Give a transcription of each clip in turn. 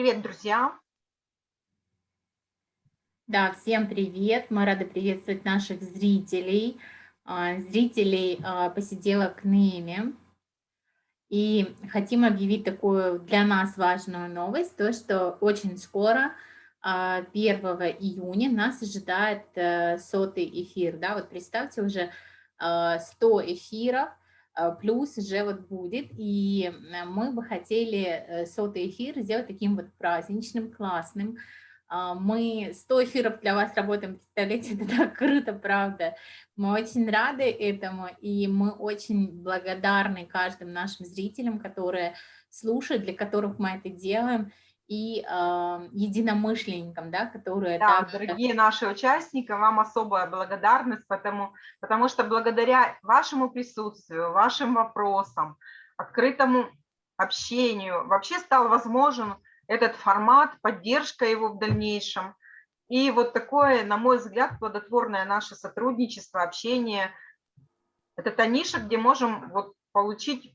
Привет, друзья! Да, всем привет! Мы рады приветствовать наших зрителей, а, зрителей а, посиделок Неми. И хотим объявить такую для нас важную новость, то, что очень скоро, 1 а, июня, нас ожидает э, сотый эфир. Да? Вот представьте, уже 100 эфиров, плюс уже вот будет, и мы бы хотели э, сотый эфир сделать таким вот праздничным, классным, а, мы 100 эфиров для вас работаем, представляете, это так круто, правда. Мы очень рады этому, и мы очень благодарны каждым нашим зрителям, которые слушают, для которых мы это делаем, и э, единомышленникам, да, которые... Да, также... дорогие наши участники, вам особая благодарность, потому, потому что благодаря вашему присутствию, вашим вопросам, открытому общению вообще стал возможен этот формат, поддержка его в дальнейшем. И вот такое, на мой взгляд, плодотворное наше сотрудничество, общение. Это та ниша, где можем вот получить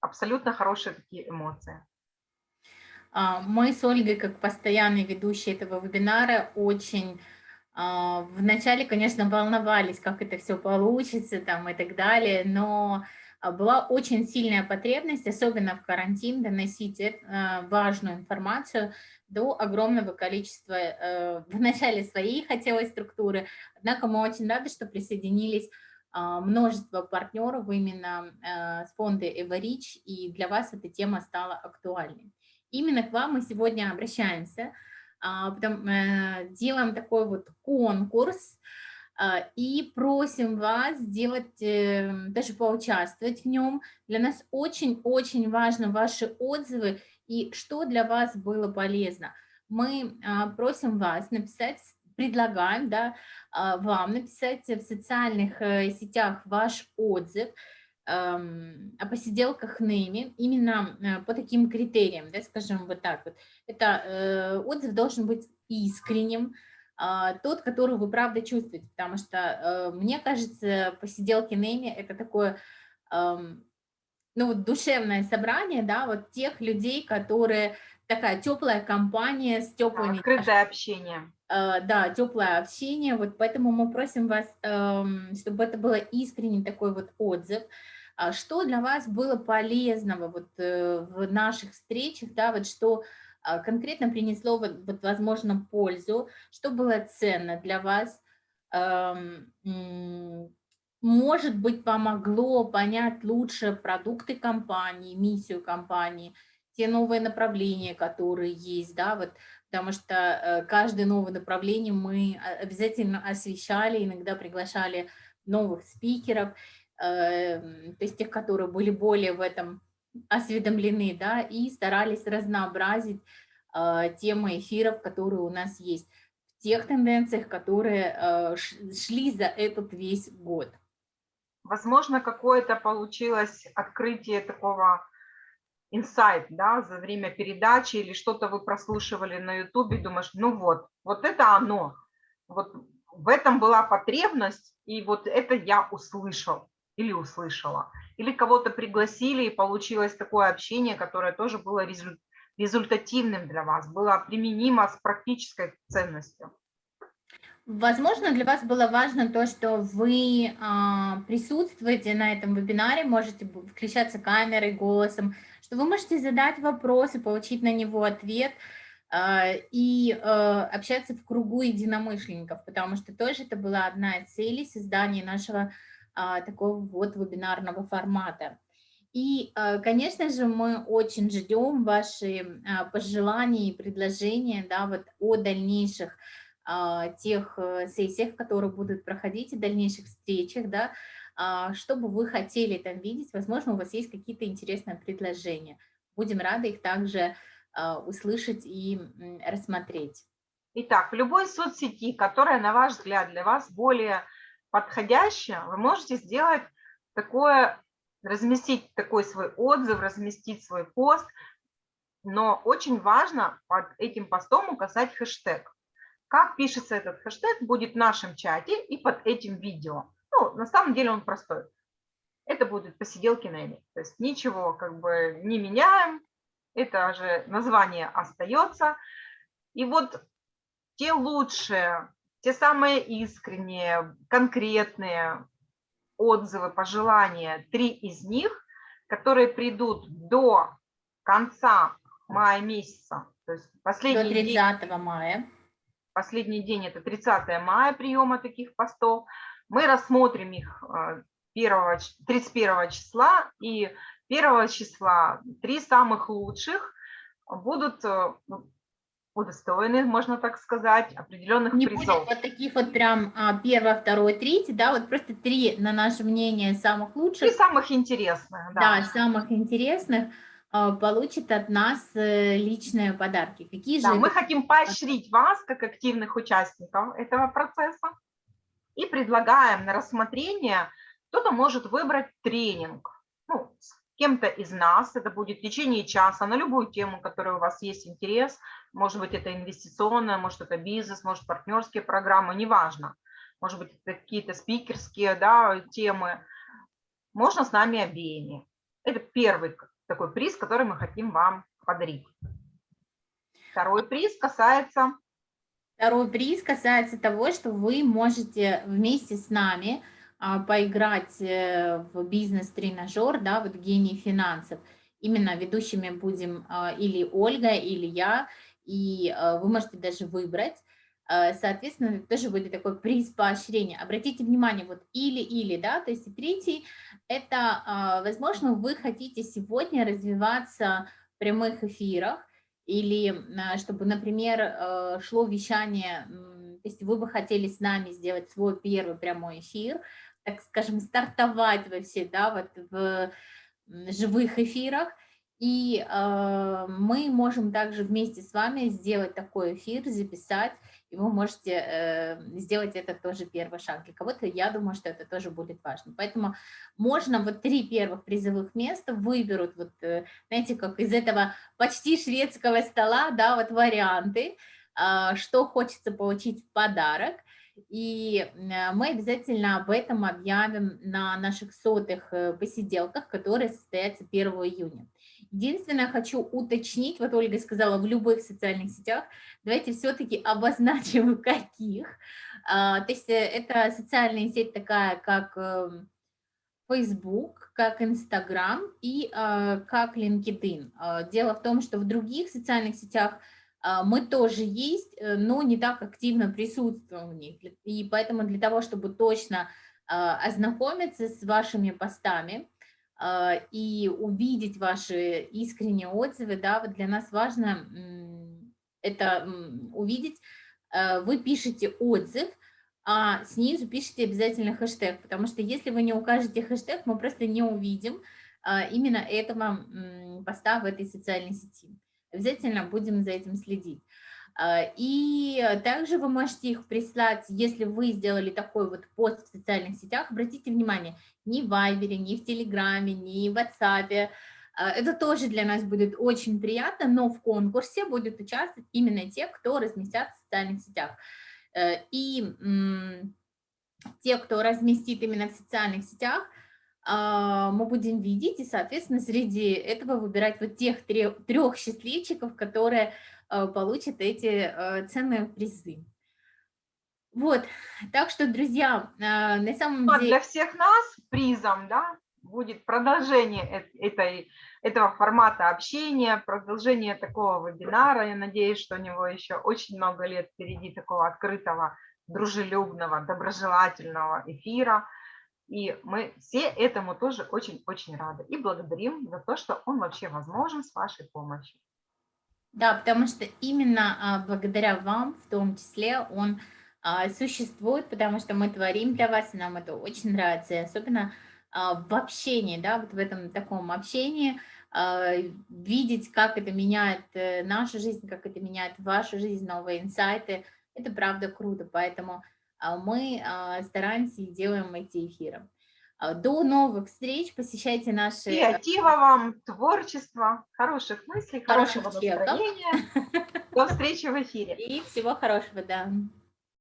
абсолютно хорошие такие эмоции. А, мы с Ольгой, как постоянные ведущие этого вебинара, очень а, вначале, конечно, волновались, как это все получится там и так далее, но а, была очень сильная потребность, особенно в карантин, доносить важную информацию до огромного количества, э, в начале своей хотелось структуры, однако мы очень рады, что присоединились множество партнеров именно э, с фонда Эварич, и для вас эта тема стала актуальной. Именно к вам мы сегодня обращаемся, а, потом делаем такой вот конкурс, а, и просим вас сделать, эм, даже поучаствовать в нем. Для нас очень-очень важно ваши отзывы и что для вас было полезно. Мы а, просим вас написать, предлагаем да, вам написать в социальных э, сетях ваш отзыв о посиделках ными именно э, по таким критериям, да, скажем вот так вот. Это э, отзыв должен быть искренним, а, тот, который вы правда чувствуете, потому что, э, мне кажется, посиделки Нейми – это такое, ну, вот душевное собрание, да, вот тех людей, которые такая теплая компания с теплыми... Открытое общение. Э, да, теплое общение, вот поэтому мы просим вас, эм, чтобы это было искренний такой вот отзыв, что для вас было полезного вот э, в наших встречах, да, вот что а, конкретно принесло, вот, вот, возможно, пользу, что было ценно для вас, может быть, помогло понять лучше продукты компании, миссию компании, те новые направления, которые есть, да, вот, потому что э, каждое новое направление мы обязательно освещали, иногда приглашали новых спикеров, то есть тех, которые были более в этом осведомлены, да, и старались разнообразить э, темы эфиров, которые у нас есть, в тех тенденциях, которые э, шли за этот весь год. Возможно, какое-то получилось открытие такого инсайт, да, за время передачи или что-то вы прослушивали на ютубе, думаешь, ну вот, вот это оно, вот в этом была потребность, и вот это я услышал или услышала или кого-то пригласили, и получилось такое общение, которое тоже было результативным для вас, было применимо с практической ценностью. Возможно, для вас было важно то, что вы а, присутствуете на этом вебинаре, можете включаться камерой, голосом, что вы можете задать вопросы, получить на него ответ а, и а, общаться в кругу единомышленников, потому что тоже это была одна из целей создания нашего такого вот вебинарного формата. И, а, конечно же, мы очень ждем ваши а, пожелания и предложения да, вот о дальнейших тех э, сессиях, которые будут проходить, и дальнейших встречах, да, что бы вы хотели там видеть. Возможно, у вас есть какие-то интересные предложения. Будем рады их также услышать и рассмотреть. Итак, в любой соцсети, которая, на ваш взгляд, для вас более подходящее, вы можете сделать такое, разместить такой свой отзыв, разместить свой пост, но очень важно под этим постом указать хэштег. Как пишется этот хэштег, будет в нашем чате и под этим видео. Ну, на самом деле он простой. Это будет посиделки на Эми. То есть ничего как бы не меняем. это же название остается. И вот те лучшие, те самые искренние, конкретные отзывы, пожелания, три из них, которые придут до конца мая месяца, то есть последний до 30 день, мая. Последний день это 30 мая приема таких постов. Мы рассмотрим их 1, э, 31 числа и 1 числа три самых лучших будут удостоены, можно так сказать, определенных Не призов. будет вот таких вот прям а, первое, второе, третье, да, вот просто три, на наше мнение, самых лучших. И самых интересных, да. Да, самых интересных а, получит от нас э, личные подарки. Какие да, же? Мы хотим поощрить вас, как активных участников этого процесса, и предлагаем на рассмотрение, кто-то может выбрать тренинг, ну, с кем-то из нас, это будет в течение часа, на любую тему, которая у вас есть интерес, может быть, это инвестиционная, может, это бизнес, может, партнерские программы, неважно. Может быть, какие-то спикерские да, темы. Можно с нами обеими. Это первый такой приз, который мы хотим вам подарить. Второй приз касается... Второй приз касается того, что вы можете вместе с нами поиграть э, в бизнес-тренажер, да, вот гений финансов. Именно ведущими будем а, или Ольга, или я, и э, вы можете даже выбрать. Соответственно, тоже будет такой приз поощрения. Обратите внимание, вот или-или, да, то есть третий, это, а, возможно, вы хотите сегодня развиваться в прямых эфирах, или а, чтобы, например, э, шло вещание, то есть вы бы хотели с нами сделать свой первый прямой эфир, так скажем, стартовать во все, да, вот в живых эфирах, и э, мы можем также вместе с вами сделать такой эфир, записать, и вы можете э, сделать это тоже первый шаг. Для кого-то я думаю, что это тоже будет важно. Поэтому можно вот три первых призовых места выберут, вот, э, знаете, как из этого почти шведского стола, да, вот варианты, э, что хочется получить в подарок. И э, мы обязательно об этом объявим на наших сотых э, посиделках, которые состоятся 1 июня. Единственное, хочу уточнить, вот Ольга сказала, в любых социальных сетях, давайте все-таки обозначим, каких. А, то есть э, это социальная сеть такая, как эм, Facebook, как Instagram и как LinkedIn. А, дело в том, что в других социальных сетях мы тоже есть, э, но не так активно присутствуем в них. И поэтому для того, чтобы точно ознакомиться с вашими постами, а, и увидеть ваши искренние отзывы, да, вот для нас важно это увидеть. А, вы пишете отзыв, а снизу пишите обязательно хэштег, потому что если вы не укажете хэштег, мы просто не увидим а, именно этого поста в этой социальной сети. Обязательно будем за этим следить. И также вы можете их прислать, если вы сделали такой вот пост в социальных сетях, обратите внимание, ни в Вайбере, ни в Телеграме, ни в WhatsApp. А, это тоже для нас будет очень приятно, но в конкурсе будут участвовать именно те, кто разместят в социальных сетях. Э, и те, кто разместит именно в социальных сетях, а, мы будем видеть и, соответственно, среди этого выбирать вот тех трех, счастливчиков, которые э, получат эти э, ценные призы. Вот, так что, друзья, а, на самом а деле... Для всех нас призом, да, будет продолжение этой, этого формата общения, продолжение такого вебинара. Я надеюсь, что у него еще очень много лет впереди такого открытого, дружелюбного, доброжелательного эфира. И мы все этому тоже очень-очень рады. И благодарим за то, что он вообще возможен с вашей помощью. Да, потому что именно а, благодаря вам, в том числе, он а, существует, потому что мы творим для вас, и нам это очень нравится, и особенно а, в общении, да, вот в этом таком общении, видеть, как это меняет э, нашу жизнь, как это меняет вашу жизнь, новые инсайты, это правда круто, поэтому мы стараемся и делаем эти эфиры. До новых встреч, посещайте наши... Креатива вам, творчества, хороших мыслей, хорошего настроения. До встречи в эфире. И всего хорошего, да.